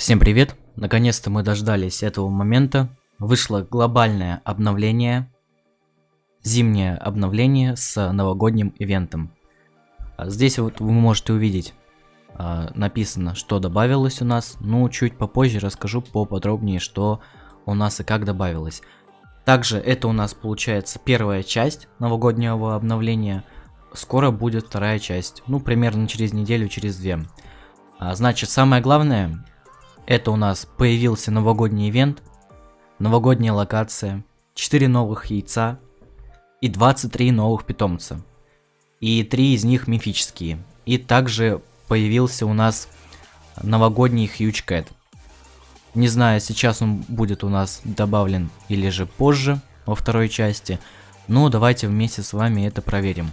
Всем привет! Наконец-то мы дождались этого момента. Вышло глобальное обновление. Зимнее обновление с новогодним ивентом. А здесь вот вы можете увидеть а, написано, что добавилось у нас. Ну, чуть попозже расскажу поподробнее, что у нас и как добавилось. Также это у нас получается первая часть новогоднего обновления. Скоро будет вторая часть. Ну, примерно через неделю, через две. А, значит, самое главное, это у нас появился новогодний ивент, новогодняя локация, 4 новых яйца и 23 новых питомца. И 3 из них мифические. И также появился у нас новогодний Huge Cat. Не знаю, сейчас он будет у нас добавлен или же позже, во второй части. Но давайте вместе с вами это проверим.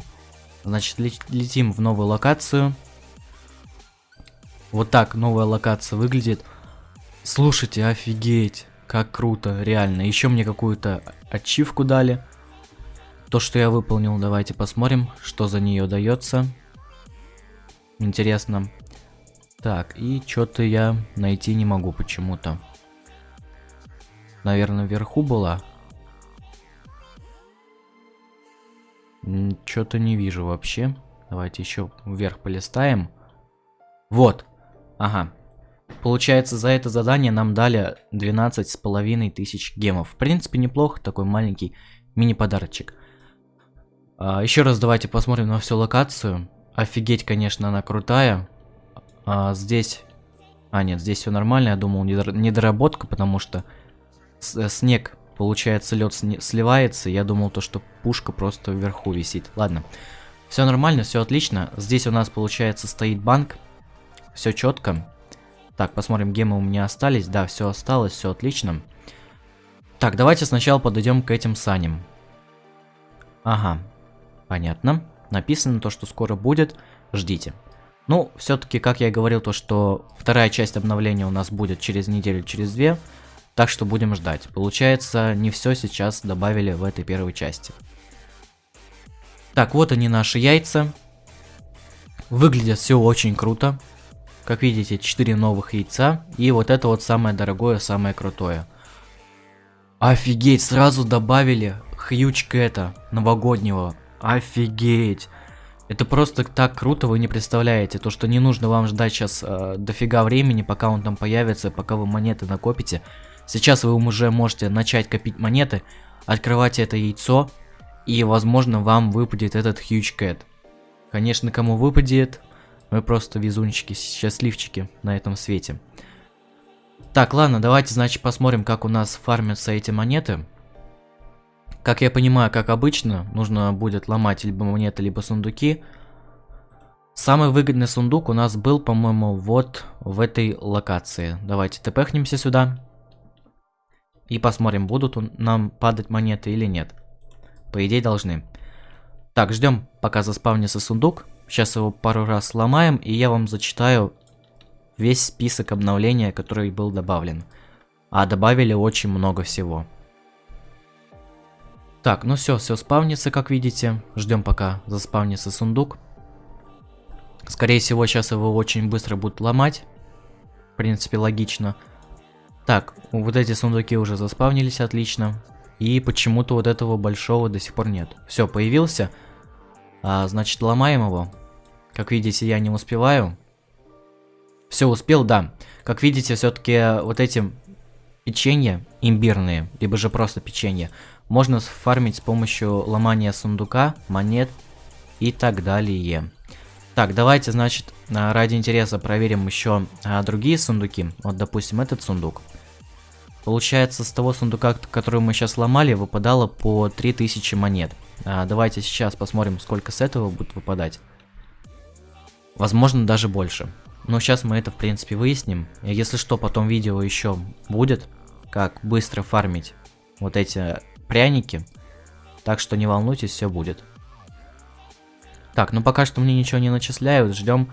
Значит, летим в новую локацию. Вот так новая локация выглядит. Слушайте, офигеть, как круто, реально. Еще мне какую-то ачивку дали. То, что я выполнил, давайте посмотрим, что за нее дается. Интересно. Так, и что-то я найти не могу почему-то. Наверное, вверху была. Что-то не вижу вообще. Давайте еще вверх полистаем. Вот. Ага, Получается, за это задание нам дали 12 с половиной тысяч гемов. В принципе, неплохо, такой маленький мини-подарочек. А, еще раз давайте посмотрим на всю локацию. Офигеть, конечно, она крутая. А, здесь... А, нет, здесь все нормально, я думал, недоработка, потому что э, снег, получается, лед сливается. Я думал, то, что пушка просто вверху висит. Ладно, все нормально, все отлично. Здесь у нас, получается, стоит банк. Все четко. Так, посмотрим, гемы у меня остались. Да, все осталось, все отлично. Так, давайте сначала подойдем к этим саням. Ага, понятно. Написано то, что скоро будет. Ждите. Ну, все-таки, как я и говорил, то, что вторая часть обновления у нас будет через неделю, через две. Так что будем ждать. Получается, не все сейчас добавили в этой первой части. Так, вот они наши яйца. Выглядят все очень круто. Как видите, 4 новых яйца. И вот это вот самое дорогое, самое крутое. Офигеть, сразу добавили хьючка это, новогоднего. Офигеть. Это просто так круто, вы не представляете. То, что не нужно вам ждать сейчас э, дофига времени, пока он там появится, пока вы монеты накопите. Сейчас вы уже можете начать копить монеты, открывать это яйцо, и возможно вам выпадет этот Huge Cat. Конечно, кому выпадет, мы просто везунчики, счастливчики на этом свете. Так, ладно, давайте, значит, посмотрим, как у нас фармятся эти монеты. Как я понимаю, как обычно, нужно будет ломать либо монеты, либо сундуки. Самый выгодный сундук у нас был, по-моему, вот в этой локации. Давайте тпхнемся сюда. И посмотрим, будут нам падать монеты или нет. По идее, должны. Так, ждем, пока заспавнится сундук. Сейчас его пару раз сломаем, и я вам зачитаю весь список обновления, который был добавлен. А добавили очень много всего. Так, ну все, все спавнится, как видите. Ждем пока заспавнится сундук. Скорее всего, сейчас его очень быстро будут ломать. В принципе, логично. Так, вот эти сундуки уже заспавнились, отлично. И почему-то вот этого большого до сих пор нет. Все, появился. А, значит, ломаем его. Как видите, я не успеваю. Все, успел, да. Как видите, все-таки вот эти печенья имбирные, либо же просто печенье, можно фармить с помощью ломания сундука, монет и так далее. Так, давайте, значит, а, ради интереса проверим еще а, другие сундуки. Вот, допустим, этот сундук. Получается, с того сундука, который мы сейчас ломали, выпадало по 3000 монет. А, давайте сейчас посмотрим, сколько с этого будет выпадать. Возможно, даже больше. Но сейчас мы это, в принципе, выясним. Если что, потом видео еще будет, как быстро фармить вот эти пряники. Так что не волнуйтесь, все будет. Так, ну пока что мне ничего не начисляют, ждем.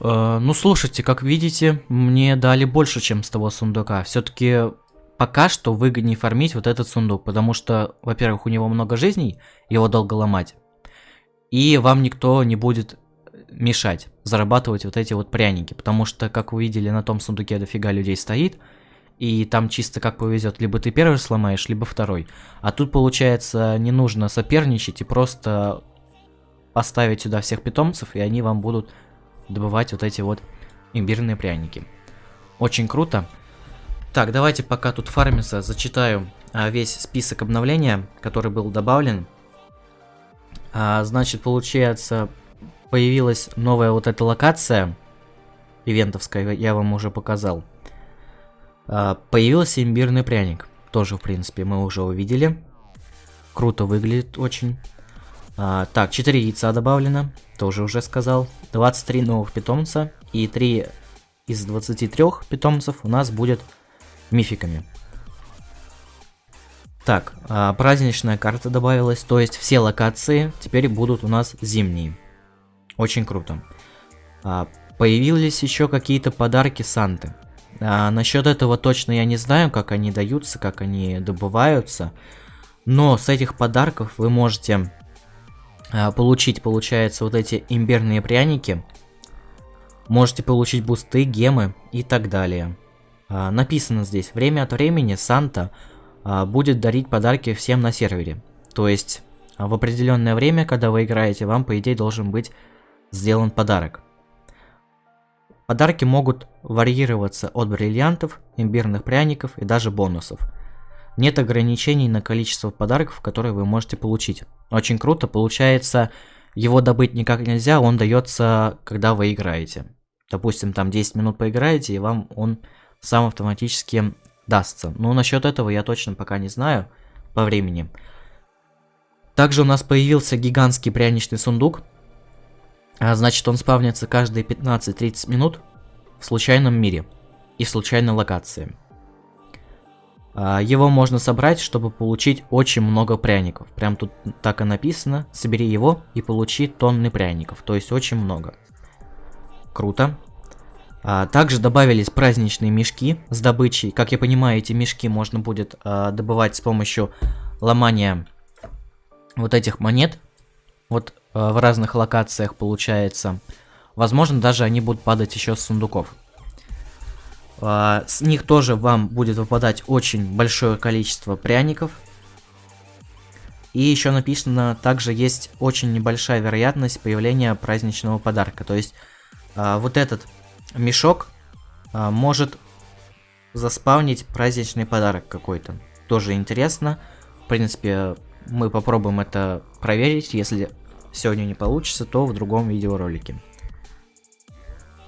Э, ну слушайте, как видите, мне дали больше, чем с того сундука. Все-таки пока что выгоднее фармить вот этот сундук, потому что, во-первых, у него много жизней, его долго ломать, и вам никто не будет мешать зарабатывать вот эти вот пряники. Потому что, как вы видели, на том сундуке дофига людей стоит. И там чисто как повезет, либо ты первый сломаешь, либо второй. А тут, получается, не нужно соперничать и просто поставить сюда всех питомцев, и они вам будут добывать вот эти вот имбирные пряники. Очень круто. Так, давайте пока тут фармится, зачитаю а, весь список обновления, который был добавлен. А, значит, получается, появилась новая вот эта локация, ивентовская, я вам уже показал. А, появился имбирный пряник, тоже, в принципе, мы уже увидели. Круто выглядит очень. А, так, 4 яйца добавлено, тоже уже сказал. 23 новых питомца и 3 из 23 питомцев у нас будет мификами. Так, а, праздничная карта добавилась, то есть все локации теперь будут у нас зимние. Очень круто. А, появились еще какие-то подарки Санты. А, насчет этого точно я не знаю, как они даются, как они добываются. Но с этих подарков вы можете получить, получается, вот эти имбирные пряники. Можете получить бусты, гемы и так далее. А, написано здесь, время от времени Санта а, будет дарить подарки всем на сервере. То есть, в определенное время, когда вы играете, вам, по идее, должен быть сделан подарок. Подарки могут варьироваться от бриллиантов, имбирных пряников и даже бонусов. Нет ограничений на количество подарков, которые вы можете получить. Очень круто, получается, его добыть никак нельзя, он дается, когда вы играете. Допустим, там 10 минут поиграете, и вам он сам автоматически дастся. Но насчет этого я точно пока не знаю по времени. Также у нас появился гигантский пряничный сундук. А, значит, он спавнится каждые 15-30 минут в случайном мире и случайной локации. А, его можно собрать, чтобы получить очень много пряников. Прям тут так и написано. Собери его и получи тонны пряников. То есть очень много. Круто. А, также добавились праздничные мешки с добычей. Как я понимаю, эти мешки можно будет а, добывать с помощью ломания вот этих монет. Вот в разных локациях получается. Возможно, даже они будут падать еще с сундуков. А, с них тоже вам будет выпадать очень большое количество пряников. И еще написано, также есть очень небольшая вероятность появления праздничного подарка. То есть а, вот этот мешок а, может заспавнить праздничный подарок какой-то. Тоже интересно. В принципе, мы попробуем это проверить. Если сегодня не получится, то в другом видеоролике.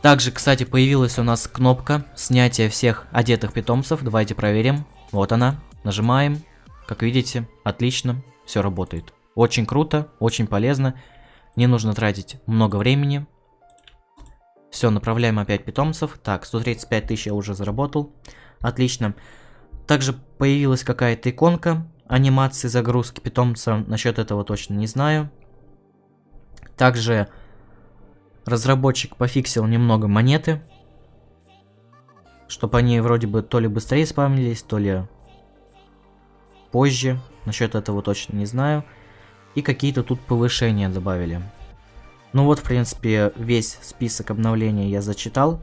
Также, кстати, появилась у нас кнопка снятия всех одетых питомцев. Давайте проверим. Вот она. Нажимаем. Как видите, отлично. Все работает. Очень круто, очень полезно. Не нужно тратить много времени. Все, направляем опять питомцев. Так, 135 тысяч я уже заработал. Отлично. Также появилась какая-то иконка анимации загрузки питомца. Насчет этого точно не знаю. Также Разработчик пофиксил немного монеты, чтобы они вроде бы то ли быстрее спавнились, то ли позже. Насчет этого точно не знаю. И какие-то тут повышения добавили. Ну вот, в принципе, весь список обновлений я зачитал.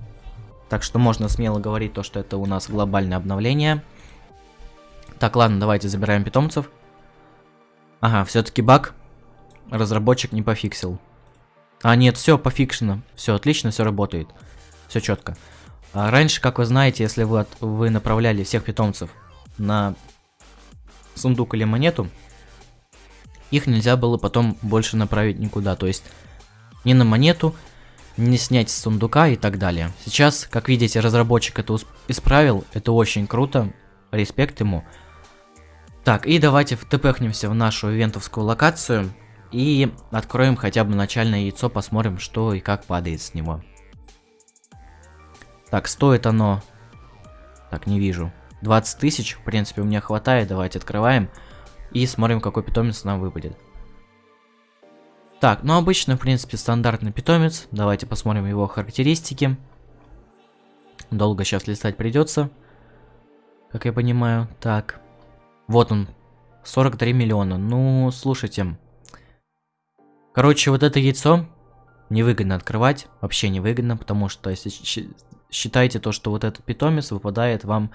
Так что можно смело говорить то, что это у нас глобальное обновление. Так, ладно, давайте забираем питомцев. Ага, все-таки баг. Разработчик не пофиксил. А, нет, все пофикшено. Все отлично, все работает. Все четко. А раньше, как вы знаете, если вы, от, вы направляли всех питомцев на сундук или монету, их нельзя было потом больше направить никуда. То есть ни на монету, не снять с сундука и так далее. Сейчас, как видите, разработчик это исправил. Это очень круто. Респект ему. Так, и давайте втпхнемся в нашу ивентовскую локацию. И откроем хотя бы начальное яйцо, посмотрим, что и как падает с него. Так, стоит оно... Так, не вижу. 20 тысяч, в принципе, у меня хватает. Давайте открываем. И смотрим, какой питомец нам выпадет. Так, ну обычно, в принципе, стандартный питомец. Давайте посмотрим его характеристики. Долго сейчас листать придется. Как я понимаю. Так. Вот он. 43 миллиона. Ну, слушайте. Короче, вот это яйцо невыгодно открывать, вообще невыгодно, потому что если считайте то, что вот этот питомец выпадает вам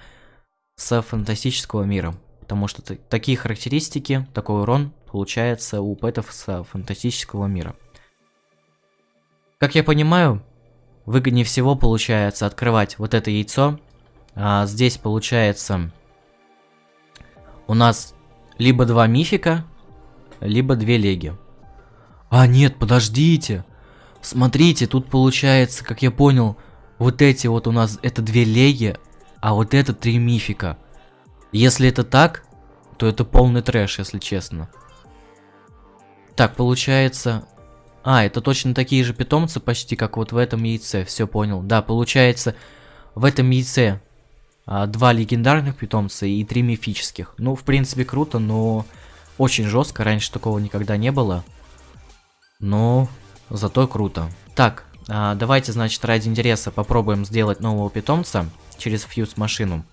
с фантастического мира, потому что такие характеристики, такой урон получается у пэтов с фантастического мира. Как я понимаю, выгоднее всего получается открывать вот это яйцо. А здесь получается у нас либо два мифика, либо две леги. А нет, подождите. Смотрите, тут получается, как я понял, вот эти вот у нас это две леги, а вот это три мифика. Если это так, то это полный трэш, если честно. Так, получается... А, это точно такие же питомцы, почти как вот в этом яйце, все понял. Да, получается, в этом яйце а, два легендарных питомца и три мифических. Ну, в принципе, круто, но очень жестко, раньше такого никогда не было. Но зато круто. Так, а, давайте, значит, ради интереса попробуем сделать нового питомца через фьюз машину.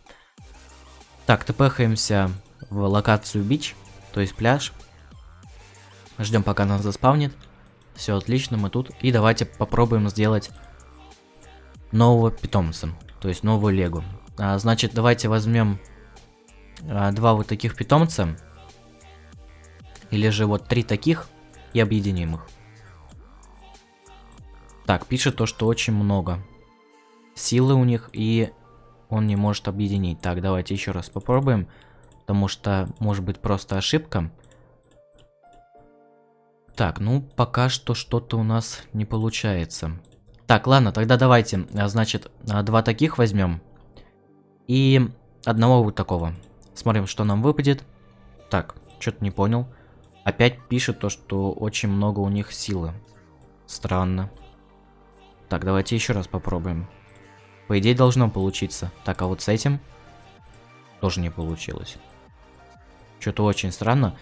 Так, тпхаемся в локацию бич, то есть пляж. Ждем, пока нас заспавнит. Все отлично, мы тут. И давайте попробуем сделать нового питомца, то есть новую легу. А, значит, давайте возьмем а, два вот таких питомца. Или же вот три таких и объединим их. Так, пишет то, что очень много силы у них и он не может объединить. Так, давайте еще раз попробуем, потому что может быть просто ошибка. Так, ну пока что что-то у нас не получается. Так, ладно, тогда давайте, а, значит, а, два таких возьмем. И одного вот такого. Смотрим, что нам выпадет. Так, что-то не понял. Опять пишет то, что очень много у них силы. Странно. Так, давайте еще раз попробуем. По идее должно получиться. Так, а вот с этим тоже не получилось. Что-то очень странно.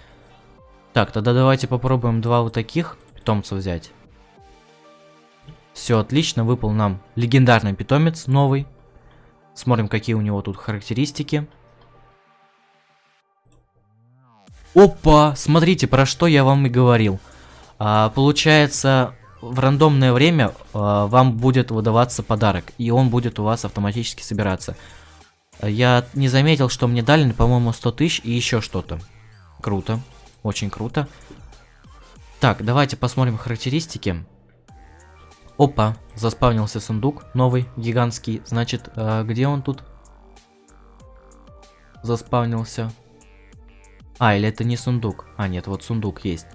Так, тогда давайте попробуем два вот таких питомца взять. Все отлично, выпал нам легендарный питомец новый. Смотрим, какие у него тут характеристики. Опа! Смотрите, про что я вам и говорил. А, получается, в рандомное время а, вам будет выдаваться подарок, и он будет у вас автоматически собираться. Я не заметил, что мне дали, по-моему, 100 тысяч и еще что-то. Круто. Очень круто. Так, давайте посмотрим характеристики. Опа, заспавнился сундук новый, гигантский. Значит, э, где он тут? Заспавнился. А, или это не сундук? А, нет, вот сундук есть.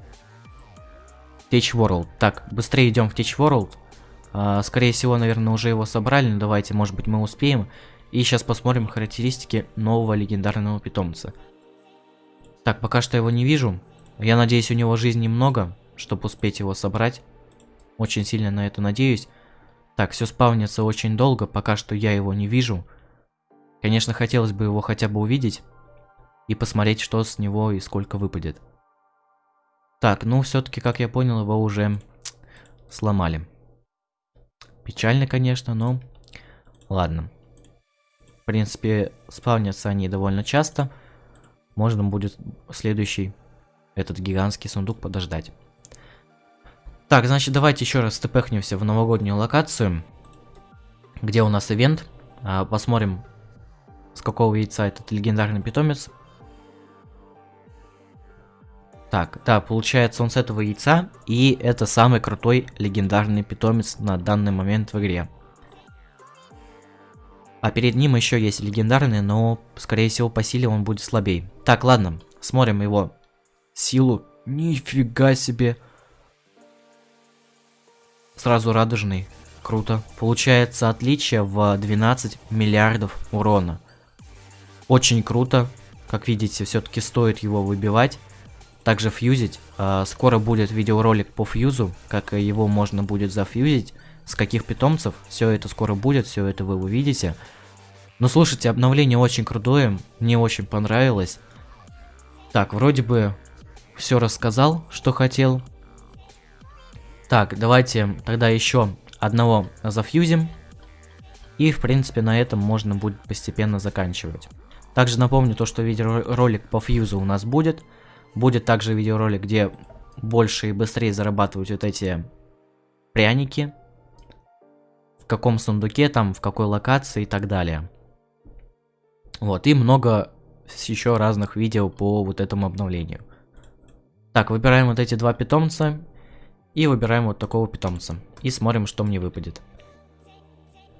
Tech World. Так, быстрее идем в Tech World. А, скорее всего, наверное, уже его собрали, но давайте, может быть, мы успеем. И сейчас посмотрим характеристики нового легендарного питомца. Так, пока что его не вижу. Я надеюсь, у него жизни немного, чтобы успеть его собрать. Очень сильно на это надеюсь. Так, все спавнится очень долго, пока что я его не вижу. Конечно, хотелось бы его хотя бы увидеть. И посмотреть, что с него и сколько выпадет. Так, ну все-таки, как я понял, его уже сломали. Печально, конечно, но ладно. В принципе, спавнятся они довольно часто. Можно будет следующий, этот гигантский сундук подождать. Так, значит, давайте еще раз тпхнемся в новогоднюю локацию, где у нас ивент. А, посмотрим, с какого яйца этот легендарный питомец. Так, да, получается он с этого яйца, и это самый крутой легендарный питомец на данный момент в игре. А перед ним еще есть легендарный, но, скорее всего, по силе он будет слабее. Так, ладно, смотрим его силу. Нифига себе. Сразу радужный. Круто. Получается отличие в 12 миллиардов урона. Очень круто. Как видите, все-таки стоит его выбивать. Также фьюзить. А, скоро будет видеоролик по фьюзу, как его можно будет зафьюзить, с каких питомцев. Все это скоро будет, все это вы увидите. Но слушайте, обновление очень крутое, мне очень понравилось. Так, вроде бы все рассказал, что хотел. Так, давайте тогда еще одного зафьюзим. И, в принципе, на этом можно будет постепенно заканчивать. Также напомню то, что видеоролик по фьюзу у нас будет. Будет также видеоролик, где больше и быстрее зарабатывать вот эти пряники, в каком сундуке, там, в какой локации и так далее. Вот, и много еще разных видео по вот этому обновлению. Так, выбираем вот эти два питомца и выбираем вот такого питомца. И смотрим, что мне выпадет.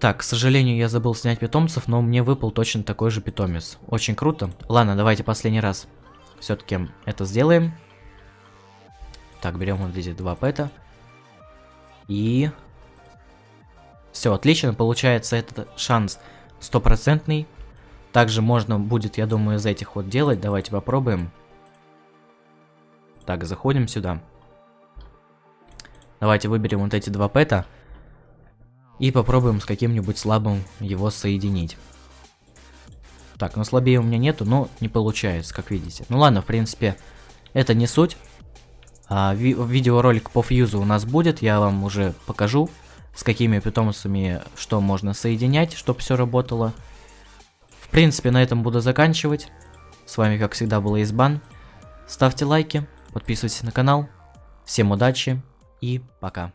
Так, к сожалению, я забыл снять питомцев, но мне выпал точно такой же питомец. Очень круто. Ладно, давайте последний раз все-таки это сделаем. Так, берем вот эти два пэта. И... Все, отлично, получается этот шанс стопроцентный. Также можно будет, я думаю, из этих вот делать. Давайте попробуем. Так, заходим сюда. Давайте выберем вот эти два пэта. И попробуем с каким-нибудь слабым его соединить. Так, ну слабее у меня нету, но не получается, как видите. Ну ладно, в принципе, это не суть. А, ви видеоролик по фьюзу у нас будет, я вам уже покажу, с какими питомцами что можно соединять, чтобы все работало. В принципе, на этом буду заканчивать. С вами, как всегда, был Избан. Ставьте лайки, подписывайтесь на канал. Всем удачи и пока.